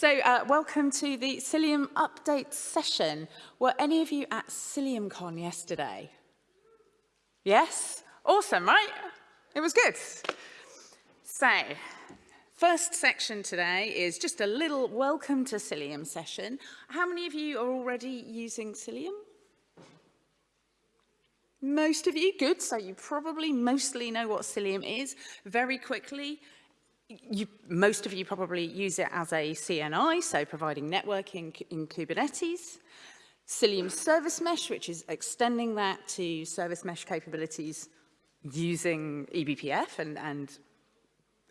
So uh, welcome to the Cilium update session. Were any of you at CiliumCon yesterday? Yes? Awesome, right? It was good. So, first section today is just a little welcome to Cilium session. How many of you are already using Cilium? Most of you, good, so you probably mostly know what Cilium is. Very quickly, you, most of you probably use it as a CNI, so providing networking in Kubernetes. Cilium Service Mesh, which is extending that to service mesh capabilities using eBPF and, and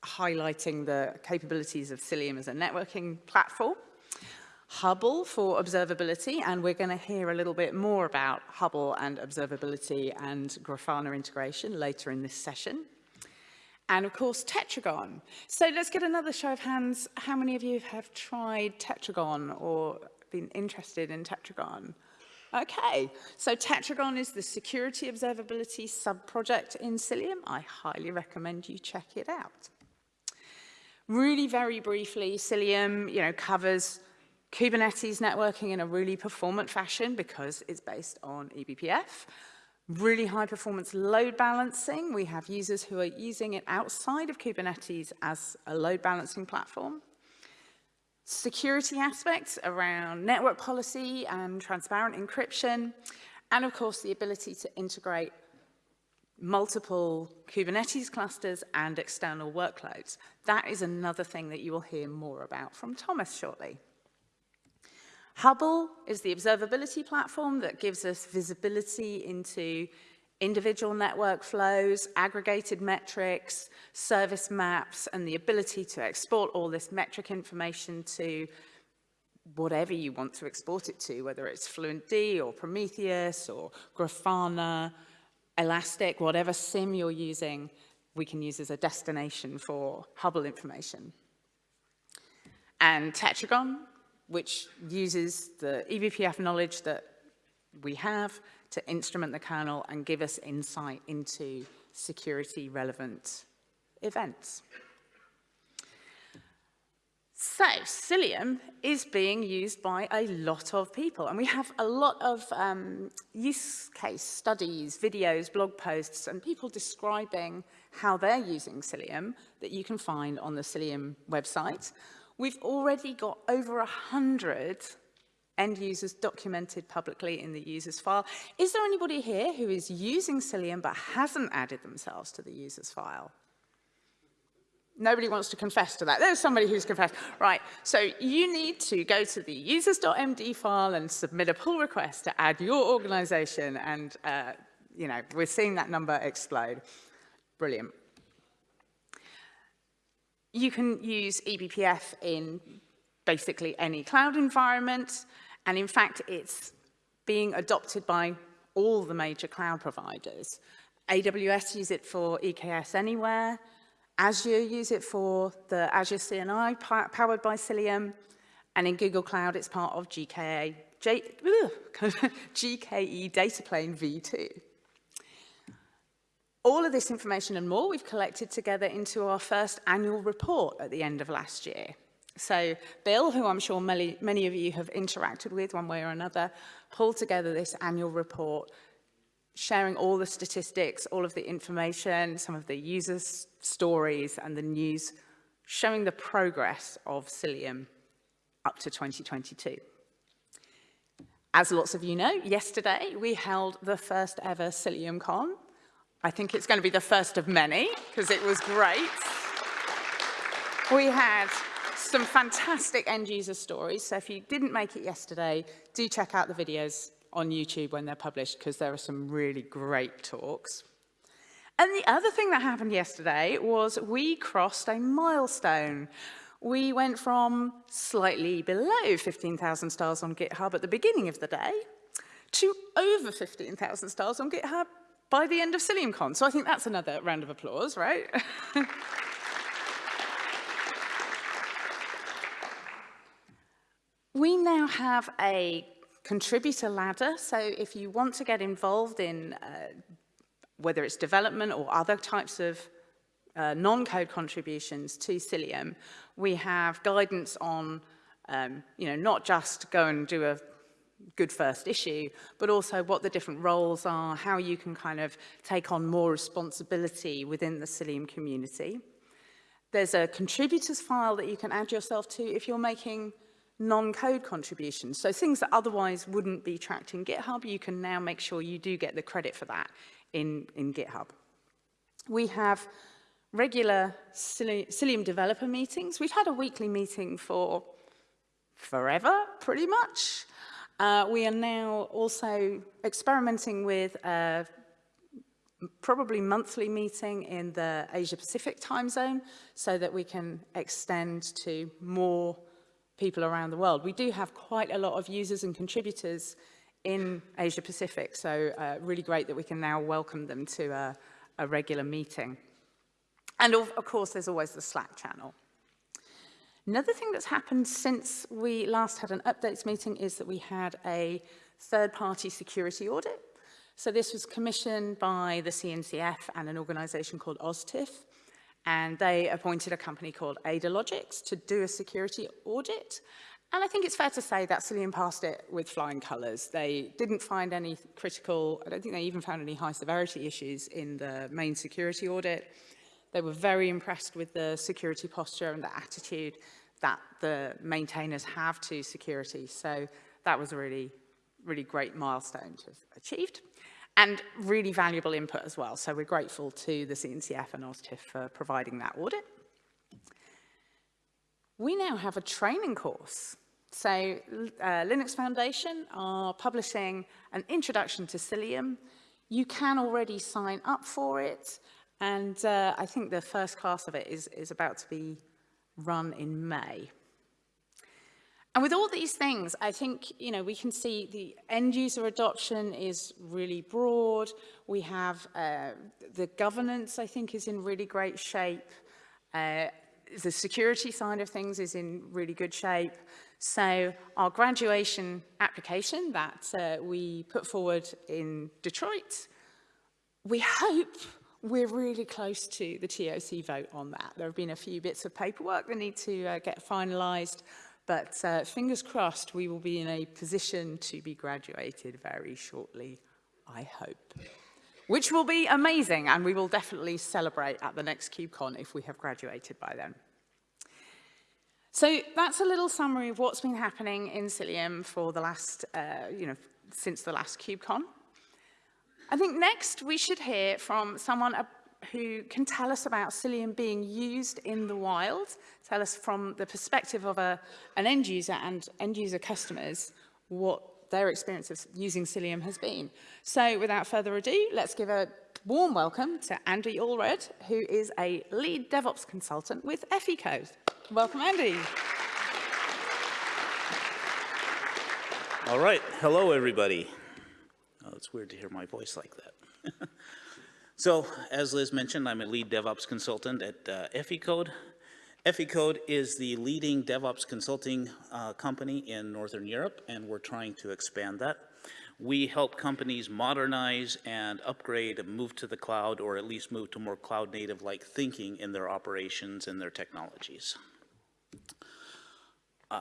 highlighting the capabilities of Cilium as a networking platform. Hubble for observability, and we're going to hear a little bit more about Hubble and observability and Grafana integration later in this session and of course Tetragon. So let's get another show of hands. How many of you have tried Tetragon or been interested in Tetragon? Okay, so Tetragon is the security observability sub-project in Cilium. I highly recommend you check it out. Really very briefly, Cilium you know, covers Kubernetes networking in a really performant fashion because it's based on eBPF really high performance load balancing. We have users who are using it outside of Kubernetes as a load balancing platform. Security aspects around network policy and transparent encryption. And of course, the ability to integrate multiple Kubernetes clusters and external workloads. That is another thing that you will hear more about from Thomas shortly. Hubble is the observability platform that gives us visibility into individual network flows, aggregated metrics, service maps, and the ability to export all this metric information to whatever you want to export it to, whether it's FluentD or Prometheus or Grafana, Elastic, whatever SIEM you're using, we can use as a destination for Hubble information. And Tetragon which uses the eBPF knowledge that we have to instrument the kernel and give us insight into security relevant events. So, Cilium is being used by a lot of people, and we have a lot of um, use case studies, videos, blog posts, and people describing how they're using Cilium that you can find on the Cilium website. We've already got over 100 end users documented publicly in the users file. Is there anybody here who is using Cilium but hasn't added themselves to the users file? Nobody wants to confess to that. There's somebody who's confessed. Right, so you need to go to the users.md file and submit a pull request to add your organization and, uh, you know, we're seeing that number explode. Brilliant. You can use eBPF in basically any cloud environment, and in fact, it's being adopted by all the major cloud providers. AWS use it for EKS Anywhere, Azure use it for the Azure CNI powered by Cilium, and in Google Cloud, it's part of GKA, J, GKE Data Plane v2. All of this information and more we've collected together into our first annual report at the end of last year. So Bill, who I'm sure many, many of you have interacted with one way or another, pulled together this annual report sharing all the statistics, all of the information, some of the users' stories and the news, showing the progress of Cilium up to 2022. As lots of you know, yesterday we held the first ever CiliumCon I think it's going to be the first of many because it was great. We had some fantastic end user stories. So if you didn't make it yesterday, do check out the videos on YouTube when they're published because there are some really great talks. And the other thing that happened yesterday was we crossed a milestone. We went from slightly below 15,000 stars on GitHub at the beginning of the day to over 15,000 stars on GitHub by the end of CiliumCon. So I think that's another round of applause, right? we now have a contributor ladder. So if you want to get involved in uh, whether it's development or other types of uh, non-code contributions to Cilium, we have guidance on um, you know, not just go and do a good first issue, but also what the different roles are, how you can kind of take on more responsibility within the Cilium community. There's a contributors file that you can add yourself to if you're making non-code contributions. So things that otherwise wouldn't be tracked in GitHub, you can now make sure you do get the credit for that in, in GitHub. We have regular Cilium developer meetings. We've had a weekly meeting for forever, pretty much. Uh, we are now also experimenting with a probably monthly meeting in the Asia Pacific time zone so that we can extend to more people around the world. We do have quite a lot of users and contributors in Asia Pacific, so uh, really great that we can now welcome them to a, a regular meeting. And of, of course, there's always the Slack channel. Another thing that's happened since we last had an updates meeting is that we had a third-party security audit. So this was commissioned by the CNCF and an organization called OSTIF, and they appointed a company called AdaLogics to do a security audit. And I think it's fair to say that Cillian passed it with flying colours. They didn't find any critical, I don't think they even found any high severity issues in the main security audit. They were very impressed with the security posture and the attitude that the maintainers have to security. So that was a really, really great milestone to have achieved and really valuable input as well. So we're grateful to the CNCF and OSTIF for providing that audit. We now have a training course. So uh, Linux Foundation are publishing an introduction to Cilium. You can already sign up for it. And uh, I think the first class of it is, is about to be run in May. And with all these things, I think, you know, we can see the end user adoption is really broad. We have uh, the governance, I think, is in really great shape. Uh, the security side of things is in really good shape. So our graduation application that uh, we put forward in Detroit, we hope We're really close to the TOC vote on that. There have been a few bits of paperwork that need to uh, get finalised, but uh, fingers crossed we will be in a position to be graduated very shortly, I hope. Which will be amazing, and we will definitely celebrate at the next CubeCon if we have graduated by then. So that's a little summary of what's been happening in Cilium for the last, uh, you know, since the last CubeCon. I think next we should hear from someone who can tell us about Cilium being used in the wild, tell us from the perspective of a, an end user and end user customers what their experience of using Cilium has been. So without further ado, let's give a warm welcome to Andy Allred, who is a lead DevOps consultant with Eficode. Welcome, Andy. All right. Hello, everybody. It's weird to hear my voice like that. So, as Liz mentioned, I'm a lead DevOps consultant at uh, Eficode. Eficode is the leading DevOps consulting uh, company in Northern Europe, and we're trying to expand that. We help companies modernize and upgrade and move to the cloud, or at least move to more cloud native-like thinking in their operations and their technologies. Uh,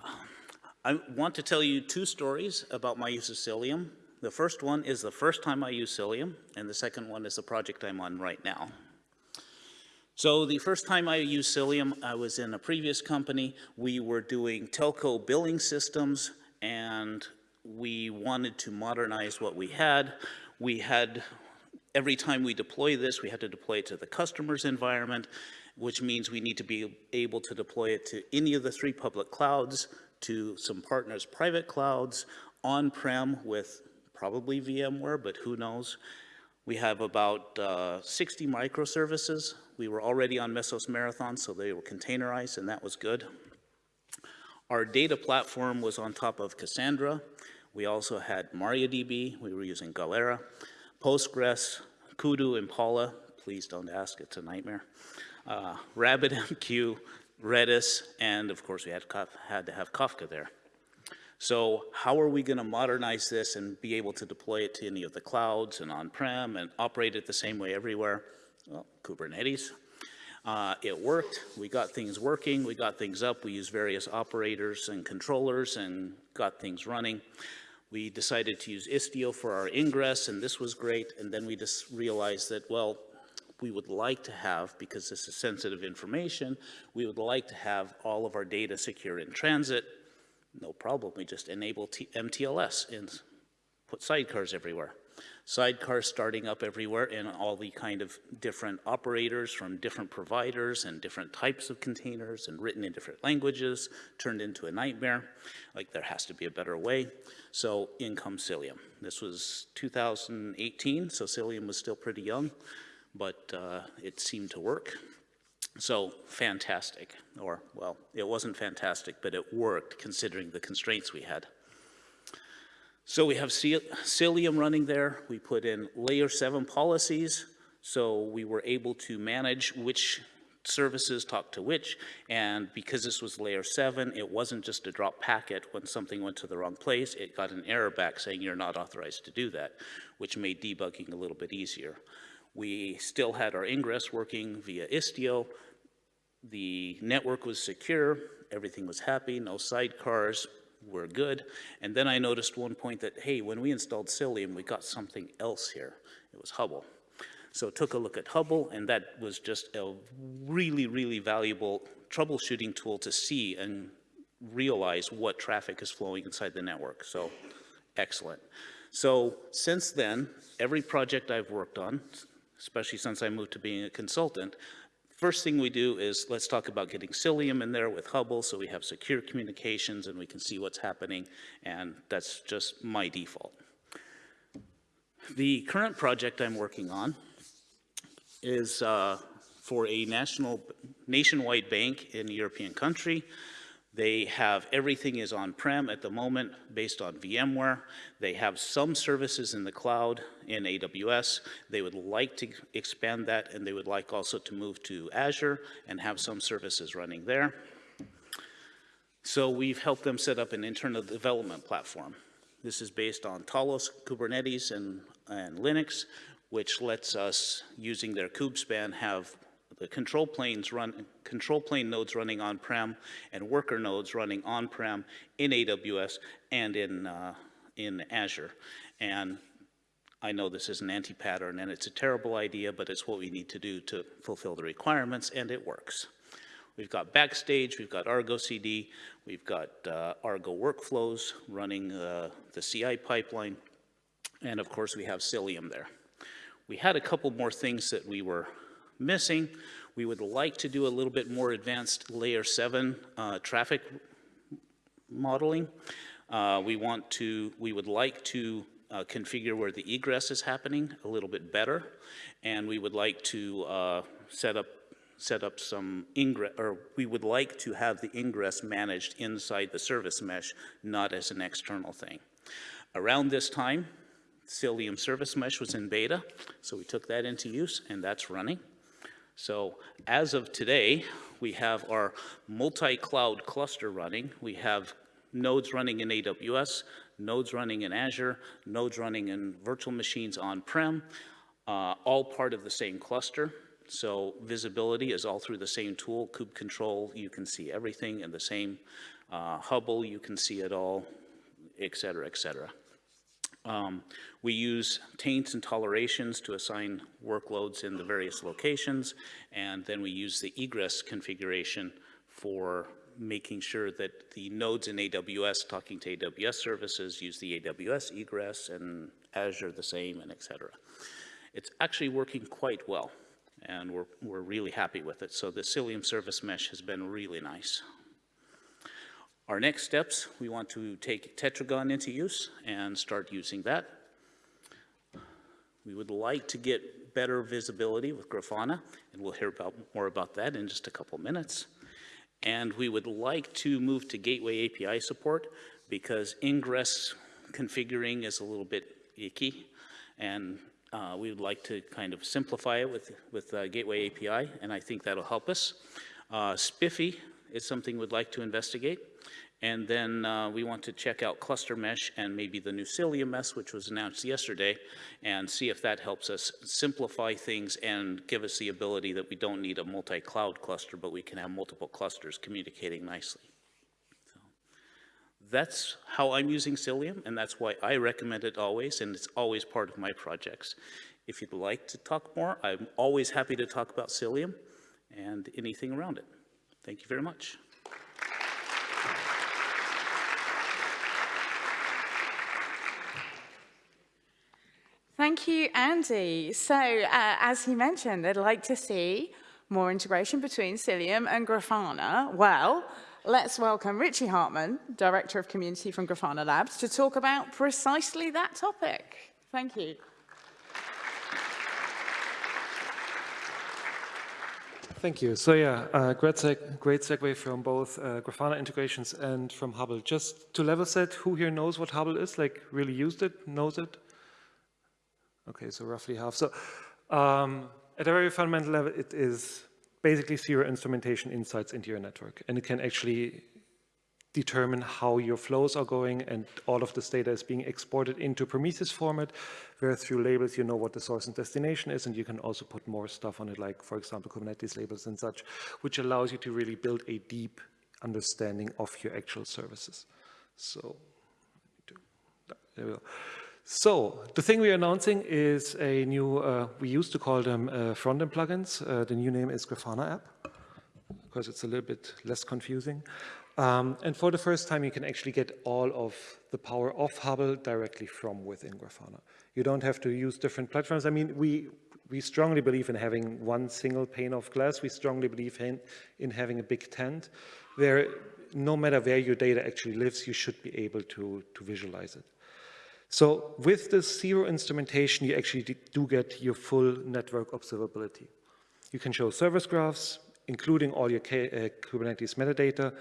I want to tell you two stories about my use of Cilium. The first one is the first time I use Cilium, and the second one is the project I'm on right now. So the first time I used Cilium, I was in a previous company. We were doing telco billing systems, and we wanted to modernize what we had. We had, every time we deploy this, we had to deploy it to the customer's environment, which means we need to be able to deploy it to any of the three public clouds, to some partners' private clouds, on-prem with probably VMware, but who knows. We have about uh, 60 microservices. We were already on Mesos Marathon, so they were containerized, and that was good. Our data platform was on top of Cassandra. We also had MariaDB. We were using Galera, Postgres, Kudu, Impala. Please don't ask, it's a nightmare. Uh, RabbitMQ, Redis, and of course we had, had to have Kafka there. So how are we going to modernize this and be able to deploy it to any of the clouds and on-prem and operate it the same way everywhere? Well, Kubernetes. Uh, It worked, we got things working, we got things up, we used various operators and controllers and got things running. We decided to use Istio for our ingress, and this was great, and then we just realized that, well, we would like to have, because this is sensitive information, we would like to have all of our data secure in transit. No problem, we just enable T- MTLS and put sidecars everywhere. Sidecars starting up everywhere and all the kind of different operators from different providers and different types of containers and written in different languages turned into a nightmare. Like there has to be a better way. So in comes Cilium. This was 2018, so Cilium was still pretty young, but uh, it seemed to work. So fantastic, or well, it wasn't fantastic, but it worked considering the constraints we had. So we have Cilium running there. We put in layer seven policies. So we were able to manage which services talk to which. And because this was layer seven, it wasn't just a drop packet when something went to the wrong place. It got an error back saying you're not authorized to do that, which made debugging a little bit easier. We still had our ingress working via Istio. The network was secure. Everything was happy, no sidecars, we're good. And then I noticed one point that, hey, when we installed Cilium, we got something else here. It was Hubble. So took a look at Hubble, and that was just a really, really valuable troubleshooting tool to see and realize what traffic is flowing inside the network. So excellent. So since then, every project I've worked on, especially since I moved to being a consultant, First thing we do is let's talk about getting Cilium in there with Hubble so we have secure communications and we can see what's happening, and that's just my default. The current project I'm working on is uh, for a national, nationwide bank in a European country. They have, everything is on-prem at the moment based on VMware. They have some services in the cloud in AWS. They would like to expand that and they would like also to move to Azure and have some services running there. So we've helped them set up an internal development platform. This is based on Talos, Kubernetes, and, and Linux, which lets us, using their kubespan, have the control planes run, control plane nodes running on-prem and worker nodes running on-prem in AWS and in, uh, in Azure. And I know this is an anti-pattern and it's a terrible idea, but it's what we need to do to fulfill the requirements and it works. We've got Backstage, we've got Argo CD, we've got uh, Argo workflows running uh, the CI pipeline, and of course we have Cilium there. We had a couple more things that we were missing. We would like to do a little bit more advanced layer seven uh, traffic modeling. Uh, we want to, we would like to uh, configure where the egress is happening a little bit better. And we would like to uh, set up set up some ingress, or we would like to have the ingress managed inside the service mesh, not as an external thing. Around this time, Cilium Service Mesh was in beta, so we took that into use, and that's running. So as of today, we have our multi-cloud cluster running. We have nodes running in AWS, nodes running in Azure, nodes running in virtual machines on-prem, uh, all part of the same cluster. So visibility is all through the same tool, kube control, you can see everything in the same uh, Hubble, you can see it all, et cetera, et cetera. Um, we use taints and tolerations to assign workloads in the various locations, and then we use the egress configuration for making sure that the nodes in AWS talking to AWS services use the AWS egress and Azure the same and et cetera. It's actually working quite well and we're, we're really happy with it. So the Cilium service mesh has been really nice. Our next steps, we want to take Tetragon into use and start using that. We would like to get better visibility with Grafana, and we'll hear about, more about that in just a couple minutes. And we would like to move to Gateway API support because ingress configuring is a little bit icky, and uh, we would like to kind of simplify it with, with uh, Gateway API, and I think that'll help us. Uh, SPIFFE is something we'd like to investigate. And then uh, we want to check out cluster mesh and maybe the new Cilium mesh, which was announced yesterday, and see if that helps us simplify things and give us the ability that we don't need a multi-cloud cluster, but we can have multiple clusters communicating nicely. That's how I'm using Cilium, and that's why I recommend it always, and it's always part of my projects. If you'd like to talk more, I'm always happy to talk about Cilium and anything around it. Thank you very much. Thank you, Andy. So, uh, as he mentioned, they'd like to see more integration between Cilium and Grafana. Well, let's welcome Richie Hartmann, Director of Community from Grafana Labs, to talk about precisely that topic. Thank you. Thank you. So yeah, uh, great, seg great segue from both uh, Grafana integrations and from Hubble. Just to level set, who here knows what Hubble is, like really used it, knows it? Okay, so roughly half. So um, at a very fundamental level, it is basically zero instrumentation insights into your network. And it can actually determine how your flows are going and all of this data is being exported into Prometheus format, where through labels you know what the source and destination is, and you can also put more stuff on it, like, for example, Kubernetes labels and such, which allows you to really build a deep understanding of your actual services. So, there we go. So the thing we are announcing is a new, uh, we used to call them uh, front-end plugins. Uh, the new name is Grafana app because it's a little bit less confusing. Um, and for the first time, you can actually get all of the power of Hubble directly from within Grafana. You don't have to use different platforms. I mean, we, we strongly believe in having one single pane of glass. We strongly believe in, in having a big tent where no matter where your data actually lives, you should be able to, to visualize it. So with this zero instrumentation, you actually do get your full network observability. You can show service graphs, including all your K uh, Kubernetes metadata.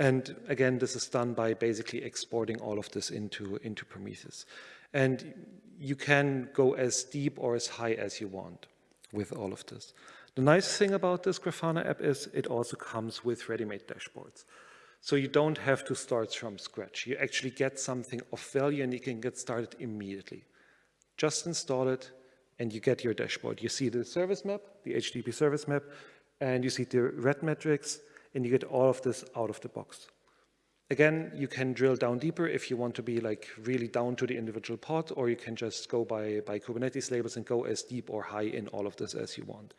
And again, this is done by basically exporting all of this into, into Prometheus. And you can go as deep or as high as you want with all of this. The nice thing about this Grafana app is it also comes with ready-made dashboards. So you don't have to start from scratch. You actually get something of value and you can get started immediately. Just install it and you get your dashboard. You see the service map, the HTTP service map, and you see the red metrics, and you get all of this out of the box. Again, you can drill down deeper if you want to be like really down to the individual pod, or you can just go by, by Kubernetes labels and go as deep or high in all of this as you want.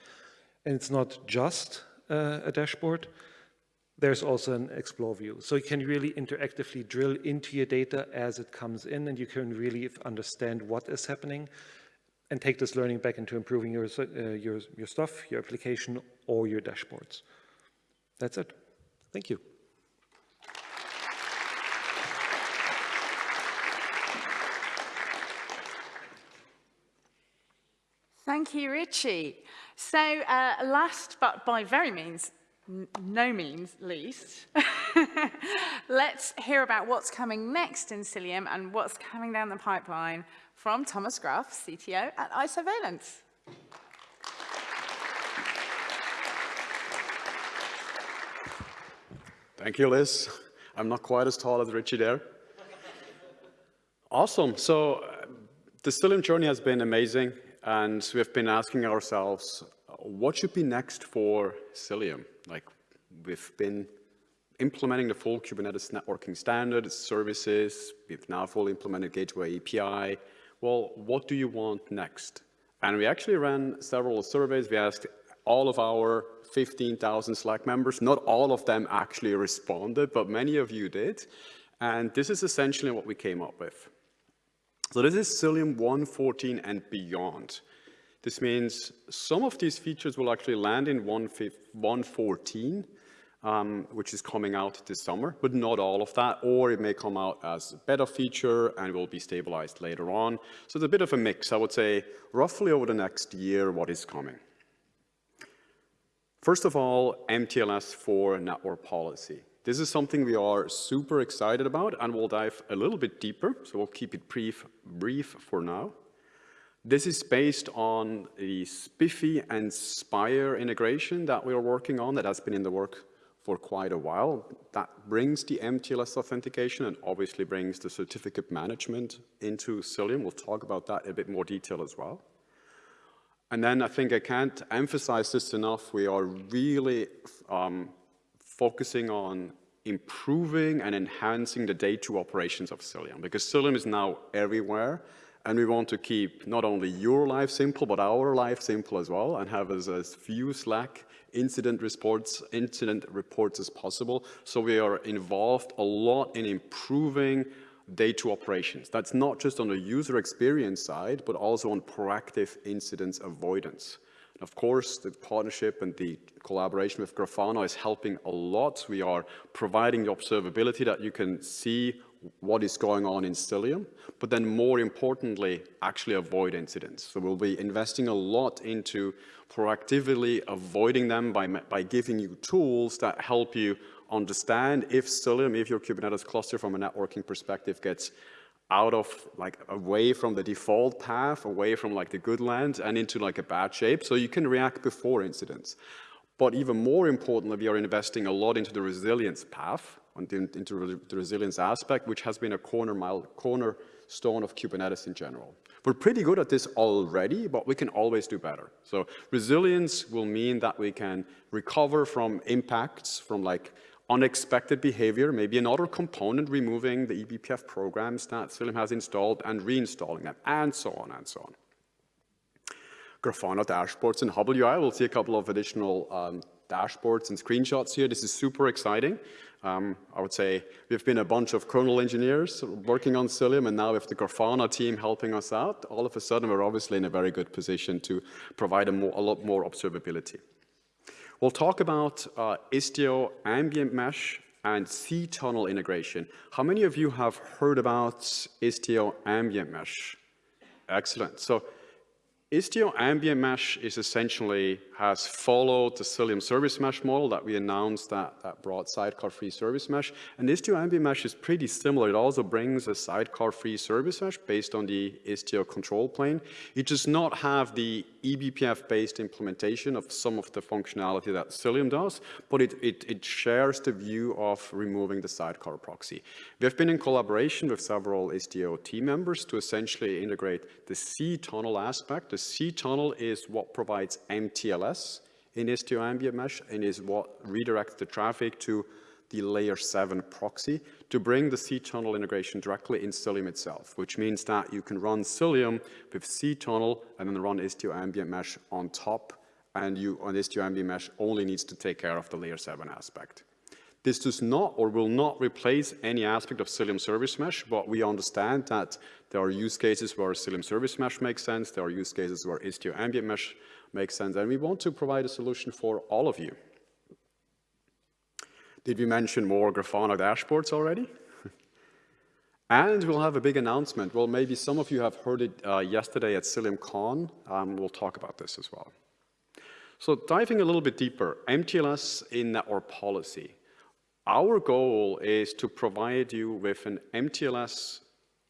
And it's not just uh, a dashboard there's also an explore view. So you can really interactively drill into your data as it comes in and you can really understand what is happening and take this learning back into improving your, uh, your, your stuff, your application, or your dashboards. That's it. Thank you. Thank you, Richie. So uh, last but by very means no means least, let's hear about what's coming next in Cilium and what's coming down the pipeline from Thomas Graf, CTO at Isovalent. Thank you, Liz. I'm not quite as tall as Richie there. Awesome. So uh, the Cilium journey has been amazing, and we've been asking ourselves, what should be next for Cilium? Like, we've been implementing the full Kubernetes networking standard, services, we've now fully implemented Gateway API. Well, what do you want next? And we actually ran several surveys. We asked all of our 15,000 Slack members. Not all of them actually responded, but many of you did. And this is essentially what we came up with. So this is Cilium 114 and beyond. This means some of these features will actually land in 114, um, which is coming out this summer, but not all of that, or it may come out as a beta feature and will be stabilized later on. So it's a bit of a mix, I would say, roughly over the next year, what is coming. First of all, MTLS for network policy. This is something we are super excited about and we'll dive a little bit deeper, so we'll keep it brief, brief for now. This is based on the SPIFFE and Spire integration that we are working on that has been in the work for quite a while. That brings the MTLS authentication and obviously brings the certificate management into Cilium. We'll talk about that in a bit more detail as well. And then I think I can't emphasize this enough. We are really um, focusing on improving and enhancing the day two operations of Cilium because Cilium is now everywhere and we want to keep not only your life simple, but our life simple as well and have as, as few Slack incident reports, incident reports as possible. So we are involved a lot in improving day two operations. That's not just on the user experience side, but also on proactive incidents avoidance. And of course, the partnership and the collaboration with Grafana is helping a lot. We are providing the observability that you can see what is going on in Cilium, but then more importantly, actually avoid incidents. So we'll be investing a lot into proactively avoiding them by, by giving you tools that help you understand if Cilium, if your Kubernetes cluster from a networking perspective gets out of like away from the default path, away from like the good land and into like a bad shape. So you can react before incidents. But even more importantly, we are investing a lot into the resilience path, into the resilience aspect, which has been a corner mile, cornerstone of Kubernetes in general. We're pretty good at this already, but we can always do better. So resilience will mean that we can recover from impacts, from like unexpected behavior, maybe another component removing the eBPF programs that Cilium has installed and reinstalling them, and so on and so on. Grafana dashboards and Hubble UI. We'll see a couple of additional um, dashboards and screenshots here. This is super exciting. Um, I would say we've been a bunch of kernel engineers working on Cilium, and now with the Grafana team helping us out, all of a sudden we're obviously in a very good position to provide a, more, a lot more observability. We'll talk about uh, Istio ambient mesh and ztunnel integration. How many of you have heard about Istio ambient mesh? Excellent. So Istio Ambient Mesh is essentially has followed the Cilium Service Mesh model that we announced that, that brought sidecar-free service mesh. And Istio Ambient Mesh is pretty similar. It also brings a sidecar-free service mesh based on the Istio control plane. It does not have the eBPF-based implementation of some of the functionality that Cilium does, but it, it, it shares the view of removing the sidecar proxy. We have been in collaboration with several Istio team members to essentially integrate the ztunnel aspect, the ztunnel is what provides MTLS in Istio Ambient Mesh and is what redirects the traffic to the layer 7 proxy to bring the ztunnel integration directly in Cilium itself, which means that you can run Cilium with ztunnel and then run Istio Ambient Mesh on top, and you on Istio Ambient Mesh only needs to take care of the layer 7 aspect. This does not or will not replace any aspect of Cilium Service Mesh, but we understand that there are use cases where Cilium Service Mesh makes sense, there are use cases where Istio Ambient Mesh makes sense, and we want to provide a solution for all of you. Did we mention more Grafana dashboards already? and we'll have a big announcement. Well, maybe some of you have heard it uh, yesterday at CiliumCon. Um, we'll talk about this as well. So diving a little bit deeper, MTLS in network policy. Our goal is to provide you with an MTLS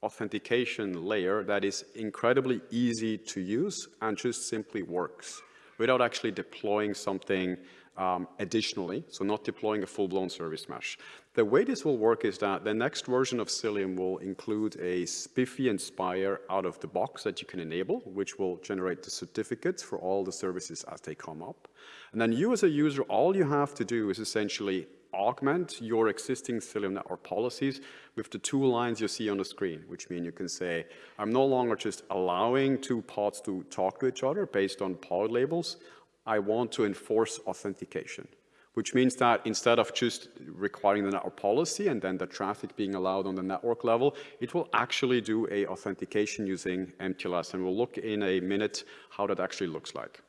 authentication layer that is incredibly easy to use and just simply works without actually deploying something um, additionally, so not deploying a full-blown service mesh. The way this will work is that the next version of Cilium will include a SPIFFE and Spire out of the box that you can enable, which will generate the certificates for all the services as they come up. And then you as a user, all you have to do is essentially augment your existing Cilium network policies with the two lines you see on the screen, which mean you can say, I'm no longer just allowing two pods to talk to each other based on pod labels. I want to enforce authentication, which means that instead of just requiring the network policy and then the traffic being allowed on the network level, it will actually do a authentication using MTLS. And we'll look in a minute how that actually looks like.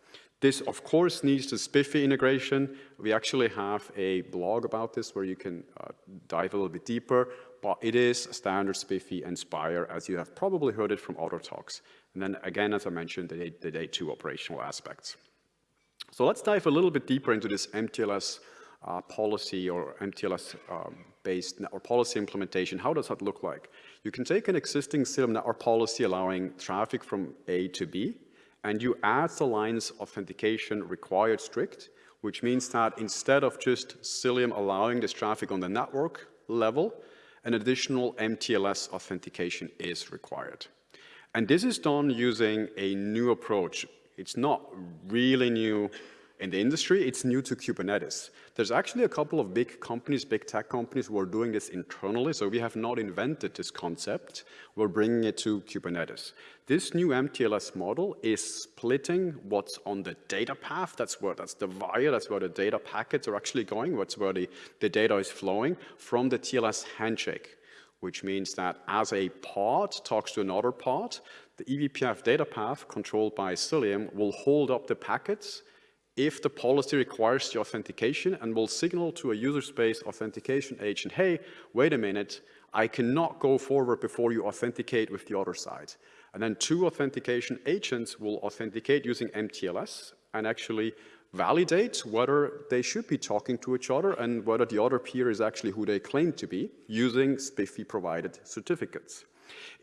This, of course, needs the SPIFFE integration. We actually have a blog about this where you can uh, dive a little bit deeper, but it is standard SPIFFE and Spire, as you have probably heard it from other talks. And then again, as I mentioned, the, the day two operational aspects. So let's dive a little bit deeper into this MTLS uh, policy or MTLS um, network policy implementation. How does that look like? You can take an existing Cilium network policy allowing traffic from A to B, and you add the lines authentication required strict, which means that instead of just Cilium allowing this traffic on the network level, an additional MTLS authentication is required. And this is done using a new approach. It's not really new in the industry, it's new to Kubernetes. There's actually a couple of big companies, big tech companies who are doing this internally, so we have not invented this concept. We're bringing it to Kubernetes. This new MTLS model is splitting what's on the data path, that's where that's the wire, that's where the data packets are actually going, what's where the, the data is flowing, from the TLS handshake which means that as a pod talks to another pod, the eBPF data path controlled by Cilium will hold up the packets if the policy requires the authentication and will signal to a user space authentication agent, hey, wait a minute, I cannot go forward before you authenticate with the other side. And then two authentication agents will authenticate using MTLS and actually validate whether they should be talking to each other and whether the other peer is actually who they claim to be using SPIFFE provided certificates.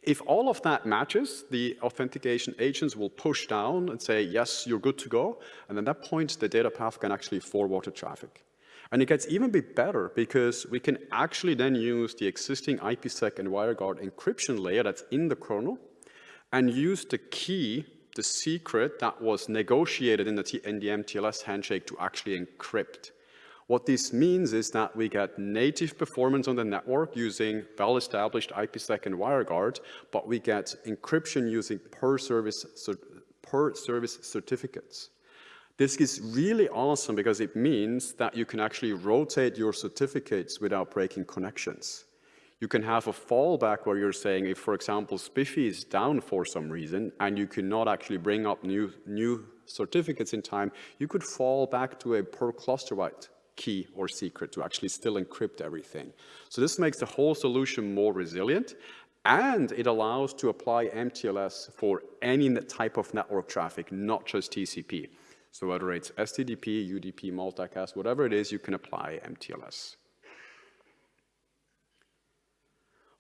If all of that matches, the authentication agents will push down and say, yes, you're good to go. And at that point, the data path can actually forward the traffic. And it gets even bit better because we can actually then use the existing IPsec and WireGuard encryption layer that's in the kernel and use the key, the secret that was negotiated in the, T in the MTLS handshake to actually encrypt. What this means is that we get native performance on the network using well-established IPsec and WireGuard, but we get encryption using per service, per service certificates. This is really awesome because it means that you can actually rotate your certificates without breaking connections. You can have a fallback where you're saying if, for example, SPIFFE is down for some reason and you cannot actually bring up new, new certificates in time, you could fall back to a per cluster wide key or secret to actually still encrypt everything. So this makes the whole solution more resilient and it allows to apply MTLS for any type of network traffic, not just TCP. So whether it's SCTP, UDP, multicast, whatever it is, you can apply MTLS.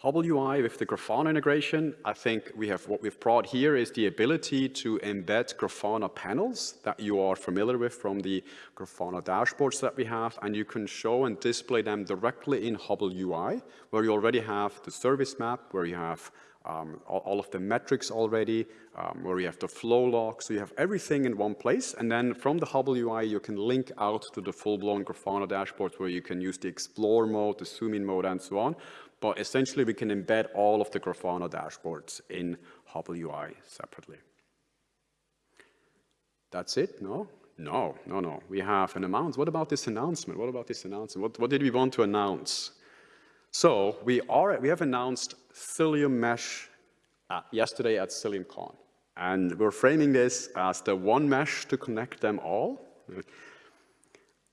Hubble UI with the Grafana integration, I think we have what we've brought here is the ability to embed Grafana panels that you are familiar with from the Grafana dashboards that we have, and you can show and display them directly in Hubble UI, where you already have the service map, where you have um, all, of the metrics already, um, where you have the flow log, so you have everything in one place, and then from the Hubble UI, you can link out to the full-blown Grafana dashboards where you can use the Explore mode, the Zoom in mode, and so on, but essentially we can embed all of the Grafana dashboards in Hubble UI separately. That's it? No? No, no, no. We have an announcement. What about this announcement? What about this announcement? What, what did we want to announce? So we, are, we have announced Cilium Mesh uh, yesterday at CiliumCon. And we're framing this as the one mesh to connect them all.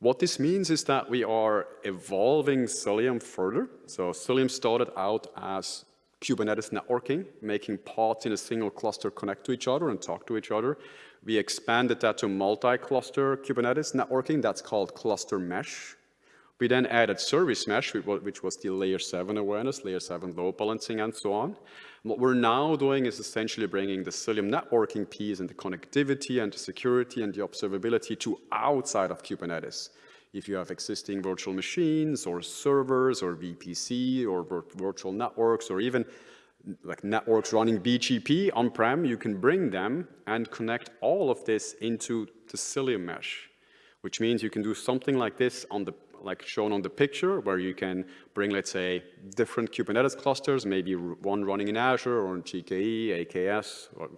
What this means is that we are evolving Cilium further. So Cilium started out as Kubernetes networking, making pods in a single cluster connect to each other and talk to each other. We expanded that to multi-cluster Kubernetes networking. That's called cluster mesh. We then added service mesh, which was the layer 7 awareness, layer 7 load balancing, and so on. What we're now doing is essentially bringing the Cilium networking piece and the connectivity and the security and the observability to outside of Kubernetes. If you have existing virtual machines or servers or VPC or virtual networks or even like networks running BGP on-prem, you can bring them and connect all of this into the Cilium mesh, which means you can do something like this on the like shown on the picture, where you can bring, let's say, different Kubernetes clusters, maybe one running in Azure or GKE, AKS, or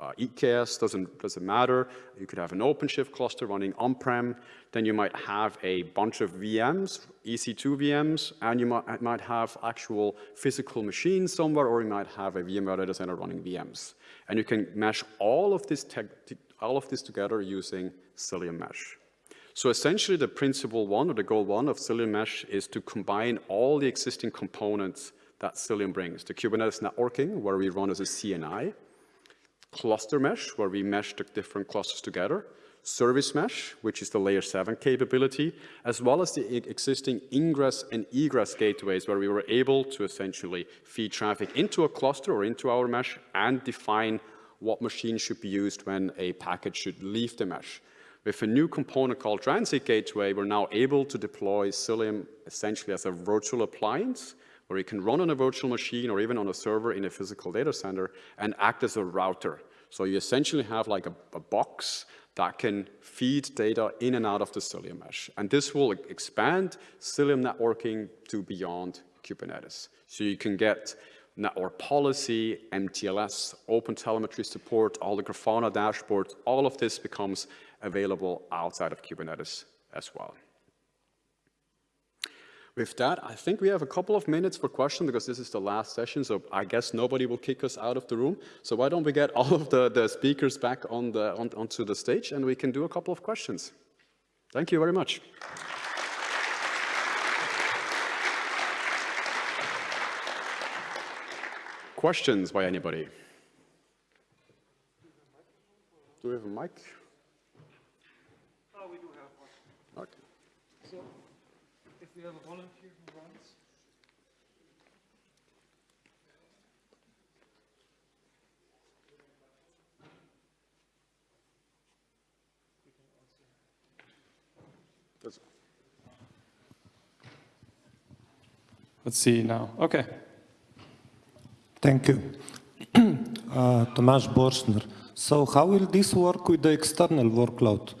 uh, EKS, doesn't, doesn't matter. You could have an OpenShift cluster running on-prem. Then you might have a bunch of VMs, EC2 VMs, and you might, might have actual physical machines somewhere, or you might have a VMware data center running VMs. And you can mesh all of this, all of this together using Cilium Mesh. So essentially the principle one or the goal one of Cilium Mesh is to combine all the existing components that Cilium brings. The Kubernetes networking, where we run as a CNI, cluster mesh, where we mesh the different clusters together, service mesh, which is the layer 7 capability, as well as the existing ingress and egress gateways, where we were able to essentially feed traffic into a cluster or into our mesh and define what machine should be used when a packet should leave the mesh. With a new component called Transit Gateway, we're now able to deploy Cilium essentially as a virtual appliance, where you can run on a virtual machine or even on a server in a physical data center and act as a router. So you essentially have like a, a box that can feed data in and out of the Cilium mesh. And this will expand Cilium networking to beyond Kubernetes. So you can get network policy, MTLS, open telemetry support, all the Grafana dashboards, all of this becomes available outside of Kubernetes as well. With that, I think we have a couple of minutes for questions because this is the last session, so I guess nobody will kick us out of the room. So why don't we get all of the, the speakers back on the, on, onto the stage and we can do a couple of questions. Thank you very much. Questions by anybody? Do we have a mic? Oh, we do have one. Okay. So, if we have a volunteer who runs. That's- Let's see now. Okay. Thank you. Uh, Tomasz Borschner. So how will this work with the external workload?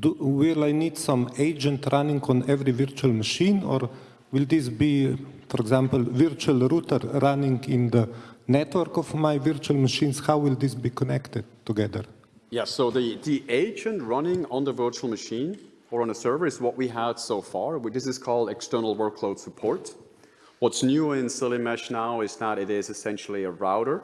Do, will I need some agent running on every virtual machine or will this be, for example, virtual router running in the network of my virtual machines? How will this be connected together? Yeah, so the, the agent running on the virtual machine or on a server is what we had so far. This is called external workload support. What's new in Cilium Mesh now is that it is essentially a router.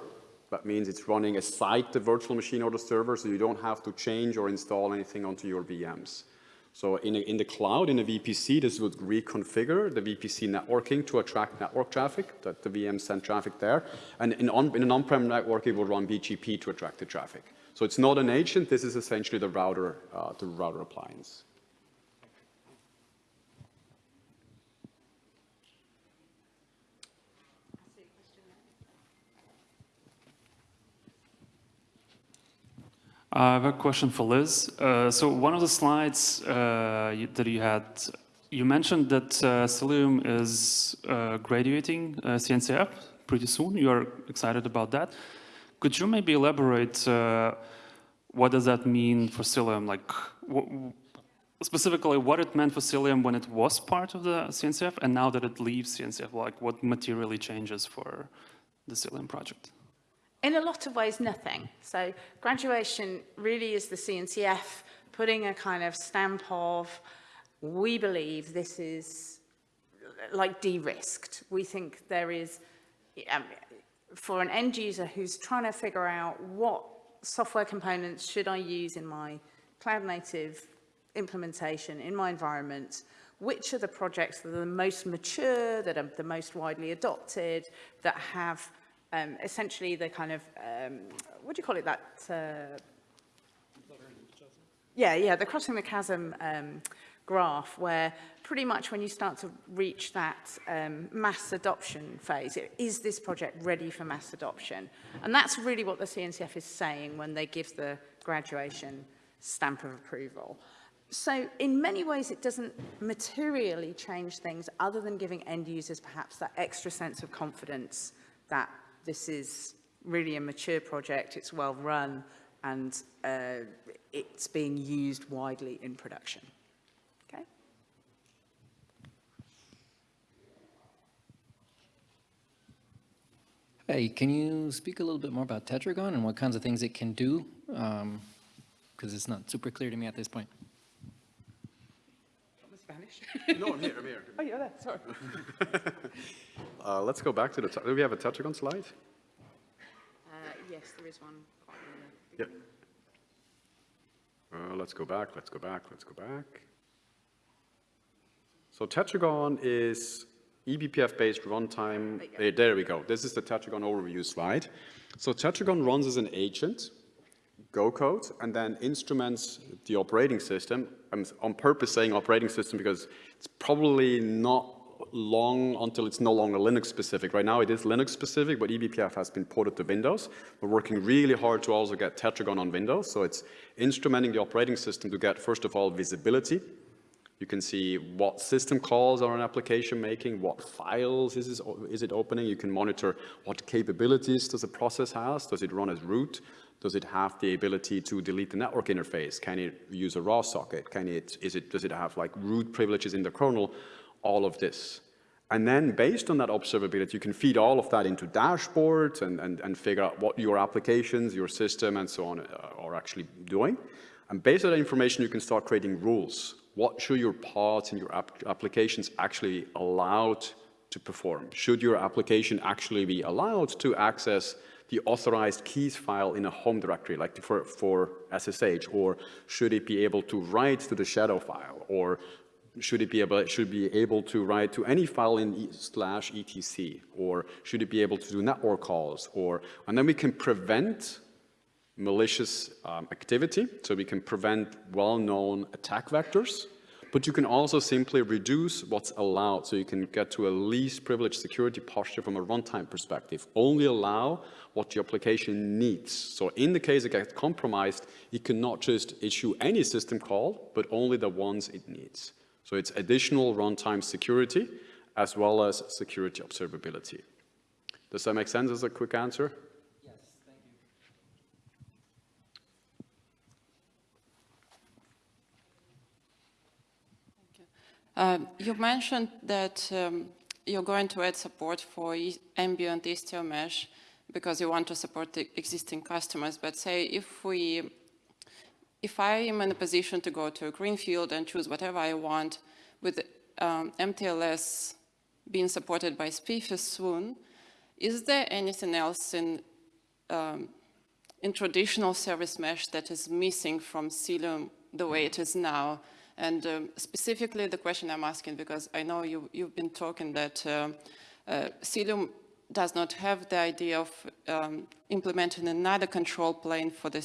That means it's running aside the virtual machine or the server, so you don't have to change or install anything onto your VMs. So in, a, in the cloud, in a VPC, this would reconfigure the VPC networking to attract network traffic, that the VM send traffic there. And in, on, in an on-prem network, it will run BGP to attract the traffic. So it's not an agent, this is essentially the router, uh, the router appliance. I have a question for Liz. Uh, so one of the slides uh, you, that you had, you mentioned that uh, Cilium is uh, graduating uh, CNCF pretty soon. You are excited about that. Could you maybe elaborate uh, what does that mean for Cilium? Like, specifically, what it meant for Cilium when it was part of the CNCF, and now that it leaves CNCF, like what materially changes for the Cilium project? in a lot of ways, nothing. So graduation really is the CNCF putting a kind of stamp of, we believe this is like de-risked. We think there is, um, for an end user who's trying to figure out what software components should I use in my cloud native implementation in my environment, which are the projects that are the most mature, that are the most widely adopted, that have um, essentially the kind of, um, what do you call it, that... Uh, yeah, yeah, the crossing the chasm um, graph where pretty much when you start to reach that um, mass adoption phase, is this project ready for mass adoption? And that's really what the CNCF is saying when they give the graduation stamp of approval. So in many ways, it doesn't materially change things other than giving end users perhaps that extra sense of confidence that this is really a mature project, it's well run, and uh, it's being used widely in production. Okay? Hey, can you speak a little bit more about Tetragon and what kinds of things it can do? Because it's not super clear to me at this point. Spanish? no, I'm here, I'm here. oh, you're there, sorry. Uh, let's go back to the, do we have a Tetragon slide? Uh, yes, there is one. quite Yep. Uh, let's go back, let's go back, let's go back. So Tetragon is eBPF-based runtime. There you go. eh, There we go. This is the Tetragon overview slide. So Tetragon runs as an agent, Go code, and then instruments the operating system. I'm on purpose saying operating system because it's probably not long until it's no longer Linux specific. Right now it is Linux specific, but eBPF has been ported to Windows. We're working really hard to also get Tetragon on Windows. So it's instrumenting the operating system to get, first of all, visibility. You can see what system calls are an application making, what files is, is it opening. You can monitor what capabilities does the process has. Does it run as root? Does it have the ability to delete the network interface? Can it use a raw socket? Can it, is it, does it have like root privileges in the kernel? All of this. And then based on that observability, you can feed all of that into dashboards and, and, and figure out what your applications, your system, and so on uh, are actually doing. And based on that information, you can start creating rules. What should your pods and your app applications actually allowed to perform? Should your application actually be allowed to access the authorized keys file in a home directory, like for, for SSH, or should it be able to write to the shadow file, or should it be able, should be able to write to any file in e slash etc, or should it be able to do network calls, or, and then we can prevent malicious um, activity, so we can prevent well-known attack vectors, but you can also simply reduce what's allowed, so you can get to a least privileged security posture from a runtime perspective. Only allow what your application needs. So in the case it gets compromised, it cannot just issue any system call, but only the ones it needs. So it's additional runtime security as well as security observability. Does that make sense as a quick answer? Yes, thank you. Um, you mentioned that um, you're going to add support for ambient Istio mesh because you want to support the existing customers. But say if we, if I am in a position to go to a greenfield and choose whatever I want with um, MTLS being supported by SPIFFE soon, is there anything else in, um, in traditional service mesh that is missing from Cilium the way it is now? And um, specifically the question I'm asking, because I know you, you've been talking that uh, uh, Cilium does not have the idea of um, implementing another control plane for the,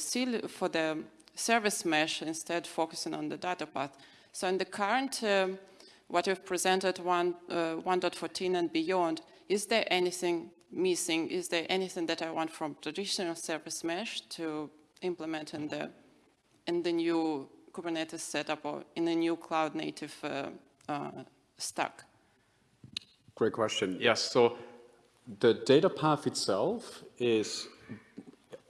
for the service mesh, instead focusing on the data path. So in the current, um, what you've presented 1, uh, 1.14 and beyond, is there anything missing? Is there anything that I want from traditional service mesh to implement in the, in the new Kubernetes setup or in a new cloud native uh, uh, stack? Great question. Yes, so the data path itself is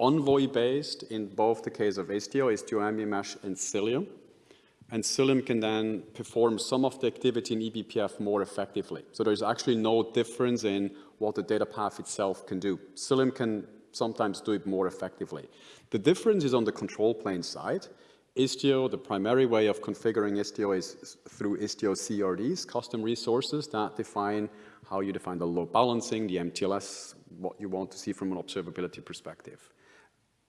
Envoy based in both the case of Istio, Istio Ambient Mesh and Cilium. And Cilium can then perform some of the activity in eBPF more effectively. So there's actually no difference in what the data path itself can do. Cilium can sometimes do it more effectively. The difference is on the control plane side. Istio, the primary way of configuring Istio is through Istio CRDs, custom resources that define how you define the load balancing, the MTLS, what you want to see from an observability perspective.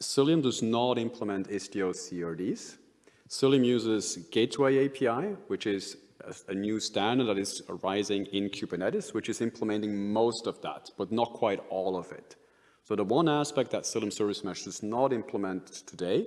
Cilium does not implement Istio CRDs. Cilium uses Gateway API, which is a, new standard that is arising in Kubernetes, which is implementing most of that, but not quite all of it. So the one aspect that Cilium Service Mesh does not implement today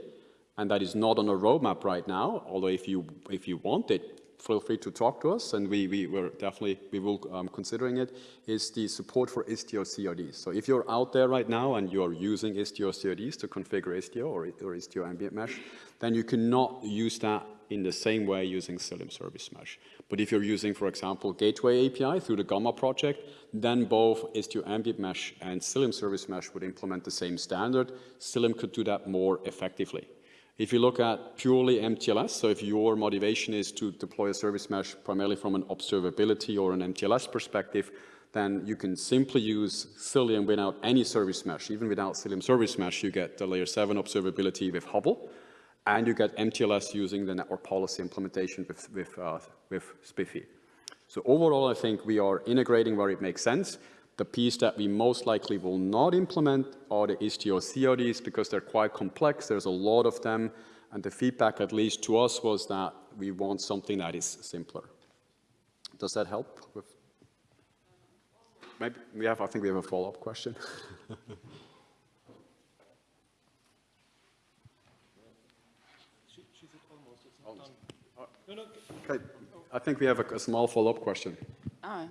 and that is not on a roadmap right now, although if you, if you want it, feel free to talk to us, and we, we will definitely, we will um, considering it, is the support for Istio CRDs. So if you're out there right now and you're using Istio CRDs to configure Istio or, or Istio Ambient Mesh, then you cannot use that in the same way using Cilium Service Mesh. But if you're using, for example, Gateway API through the Gamma project, then both Istio Ambient Mesh and Cilium Service Mesh would implement the same standard. Cilium could do that more effectively. If you look at purely MTLS, so if your motivation is to deploy a service mesh primarily from an observability or an MTLS perspective, then you can simply use Cilium without any service mesh. Even without Cilium service mesh, you get the layer 7 observability with Hubble, and you get MTLS using the network policy implementation with, with, uh, with SPIFFE. So overall, I think we are integrating where it makes sense. The piece that we most likely will not implement are the Istio CRDs because they're quite complex. There's a lot of them. And the feedback, at least to us, was that we want something that is simpler. Does that help? With Maybe we have, I think we have a follow-up question. Oh. Uh, okay. I think we have a, a small follow-up question. Ah.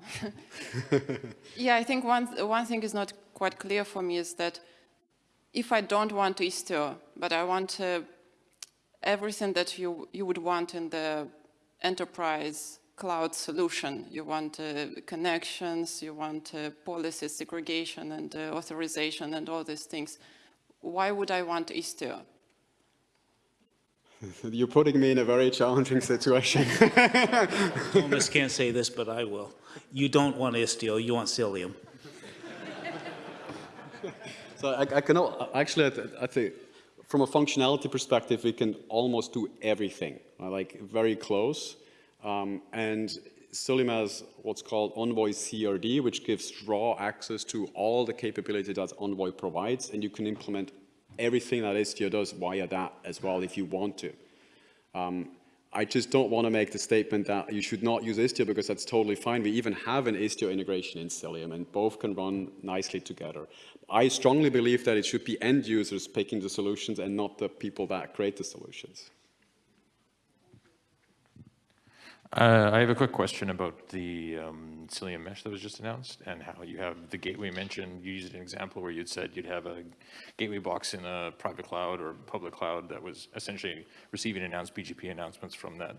yeah, I think one, one thing is not quite clear for me is that if I don't want Istio, but I want uh, everything that you, you would want in the enterprise cloud solution, you want uh, connections, you want uh, policy segregation and uh, authorization and all these things, why would I want Istio? You're putting me in a very challenging situation. Thomas can't say this, but I will. You don't want Istio, you want Cilium. So I, I can, actually, I I think, from a functionality perspective, we can almost do everything, uh, like very close. Um, and Cilium has what's called Envoy CRD, which gives raw access to all the capability that Envoy provides, and you can implement everything that Istio does via that as well if you want to. Um, I just don't want to make the statement that you should not use Istio because that's totally fine. We even have an Istio integration in Cilium and both can run nicely together. I strongly believe that it should be end users picking the solutions and not the people that create the solutions. Uh, I have a quick question about the um, Cilium mesh that was just announced and how you have the gateway mentioned. You used an example where you'd said you'd have a gateway box in a private cloud or public cloud that was essentially receiving announced BGP announcements from that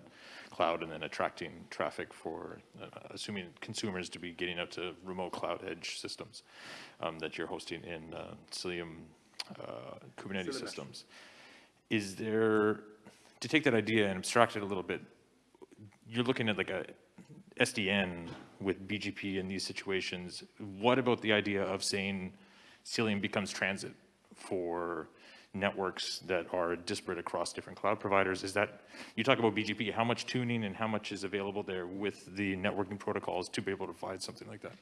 cloud and then attracting traffic for, uh, assuming consumers to be getting out to remote cloud edge systems um, that you're hosting in uh, Cilium uh, Kubernetes systems. Is there, to take that idea and abstract it a little bit, you're looking at like a SDN with BGP in these situations. What about the idea of saying Cilium becomes transit for networks that are disparate across different cloud providers? Is that, you talk about BGP, how much tuning and how much is available there with the networking protocols to be able to provide something like that?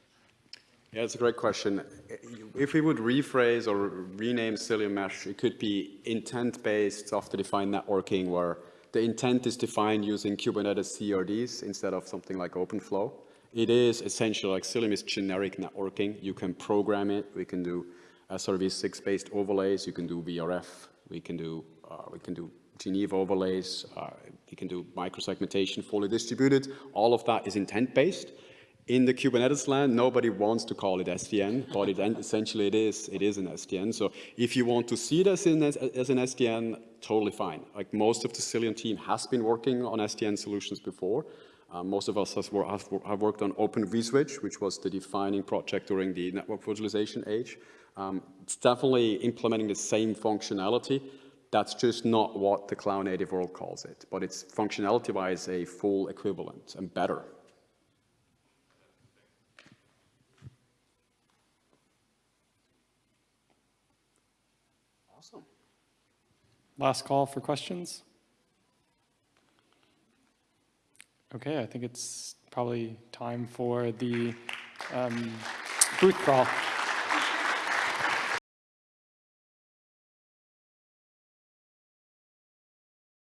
Yeah, it's a great question. If we would rephrase or rename Cilium Mesh, it could be intent-based software-defined networking where the intent is defined using Kubernetes CRDs instead of something like OpenFlow. It is essentially like Cilium is generic networking. You can program it. We can do SRv6-based overlays. You can do VRF. We can do uh, we can do Geneva overlays. Uh, we can do microsegmentation, fully distributed. All of that is intent-based. In the Kubernetes land, nobody wants to call it SDN, but it, essentially it is, it is an SDN. So if you want to see this in, as, as an SDN, totally fine. Like most of the Cilium team has been working on SDN solutions before. Uh, most of us have, have, worked on Open vSwitch, which was the defining project during the network virtualization age. Um, it's definitely implementing the same functionality. That's just not what the cloud native world calls it, but it's functionality-wise a full equivalent and better. Last call for questions. Okay, I think it's probably time for the um, booth crawl.